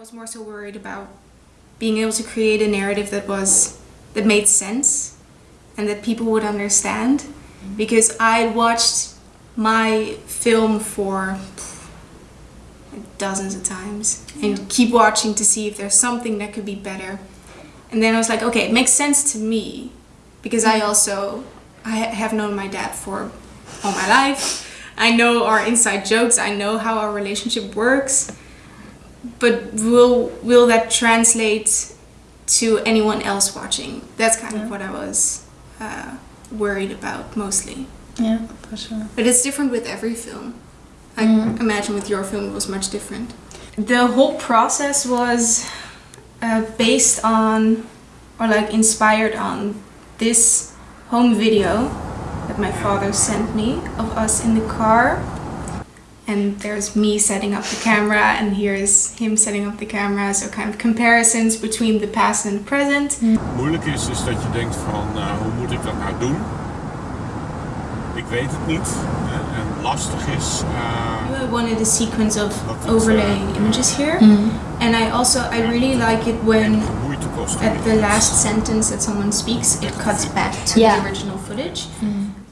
was more so worried about being able to create a narrative that was that made sense and that people would understand. Mm-hmm. Because I watched my film for dozens of times and keep watching to see if there's something that could be better. And then I was like okay it makes sense to me because I mm-hmm. also I have known my dad for all my life. I know our inside jokes. I know how our relationship works but will will that translate to anyone else watching that's kind Yeah. of what I was uh, worried about mostly Yeah, for sure. but it's different with every film. I Mhm. imagine with your film it was much different. The whole process was uh, based on, or like inspired on, this home video that my father sent me of us in the car. And there's me setting up the camera, and here's him setting up the camera. So kind of comparisons between the past and the present. Moeilijk is, is dat je denkt van uh, hoe moet ik dat nou doen? Ik weet het niet. En lastig is. uh, I wanted a sequence of Wat overlaying uh, images here. Mm. And I also, I really like it when at the last sentence that someone speaks, it cuts back to Yeah. the original footage.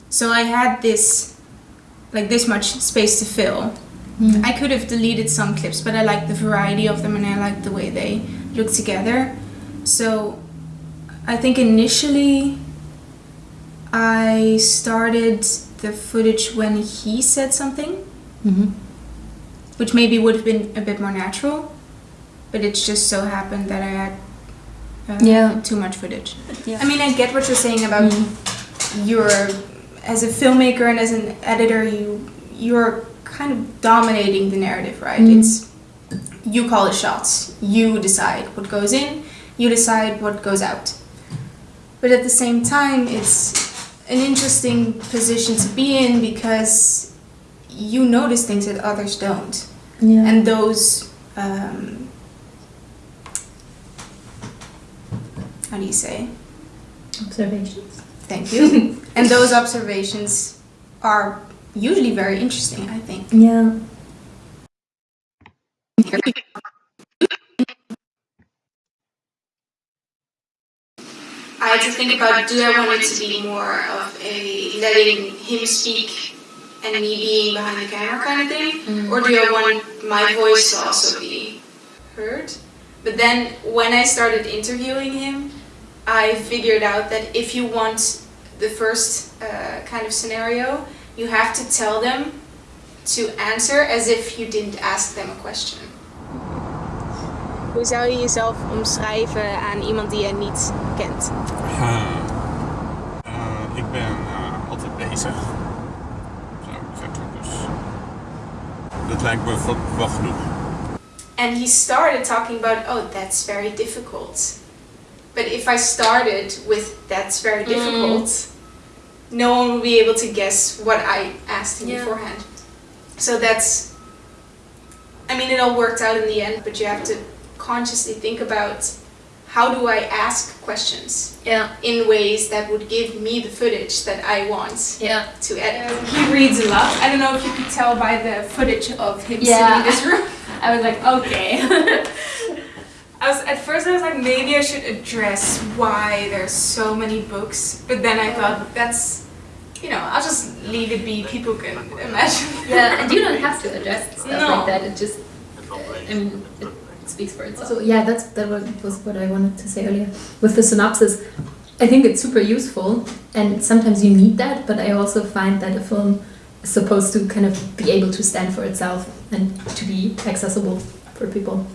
So I had this, like this much space to fill. Mm. I could have deleted some clips, but I like the variety of them and I like the way they look together. So I think initially I started the footage when he said something, Mhm. which maybe would have been a bit more natural, but it just so happened that I had uh, Yeah. too much footage. Yeah. I mean, I get what you're saying about your as a filmmaker and as an editor, you you're kind of dominating the narrative, right? Mm. It's you call the shots. You decide what goes in. You decide what goes out. But at the same time, it's an interesting position to be in because you notice things that others don't, Yeah. and those. Um, how do you say? observations. Thank you. and those observations are usually very interesting, I think. Yeah. I had to think about do I want it to be more of a letting him speak and me being behind the camera kind of thing? Mm. Or do I want my voice to also be heard? But then when I started interviewing him, I figured out that if you want the first uh, kind of scenario, you have to tell them to answer as if you didn't ask them a question. Hoe zou je jezelf omschrijven aan iemand die je niet kent? Uh, uh, ik ben uh, altijd bezig. Zou ik zeggen. Dus dat lijkt me wel, wel genoeg. And he started talking about, oh, that's very difficult. But if I started with that's very mm. difficult, no one will be able to guess what I asked him Yeah. beforehand. So that's, I mean, it all worked out in the end, but you have to consciously think about how do I ask questions Yeah. in ways that would give me the footage that I want Yeah. to edit. Um, he reads a lot. I don't know if you could tell by the footage of him Yeah. sitting in this room. I was like, okay. I was at first I was like maybe I should address why there's so many books, but then I thought that's you know I'll just leave it be. People can imagine. yeah, and you don't have to address stuff No. like that. It just, I mean, it speaks for itself. So yeah, that's that was, was what I wanted to say earlier. With the synopsis, I think it's super useful, and sometimes you need that. But I also find that a film is supposed to kind of be able to stand for itself and to be accessible for people.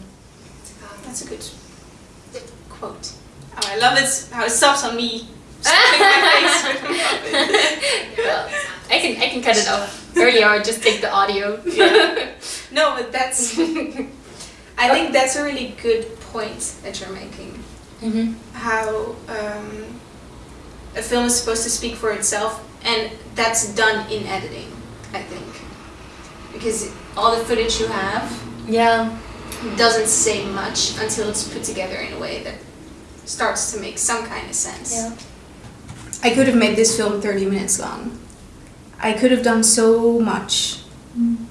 That's a good quote. Oh, I love it how it stops on me. My face with the puppet. well, I can I can cut it off earlier or just take the audio. Yeah. No, but that's. I think that's a really good point that you're making. Mm-hmm. how um, a film is supposed to speak for itself, and that's done in editing, I think. Because all the footage you have Yeah. Doesn't say much until it's put together in a way that starts to make some kind of sense. Yeah. I could have made this film 30 minutes long. I could have done so much. And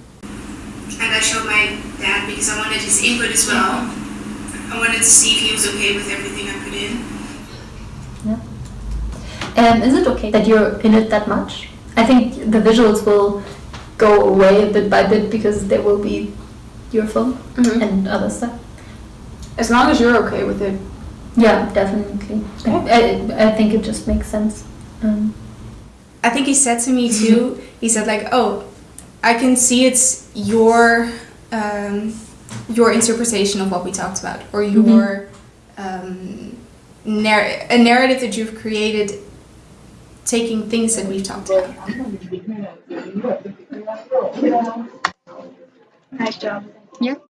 I showed my dad because I wanted his input as well. I wanted to see if he was okay with everything I put in. Yeah. Um, is it okay that you're in it that much? I think the visuals will go away bit by bit because there will be your film Mhm. and other stuff. As long as you're okay with it. Yeah, definitely. I, I, I think it just makes sense. Um, I think he said to me too. He said like, "Oh, I can see it's your um, your interpretation of what we talked about, or your um, narr- a narrative that you've created, taking things that we've talked about." Nice job. Yeah.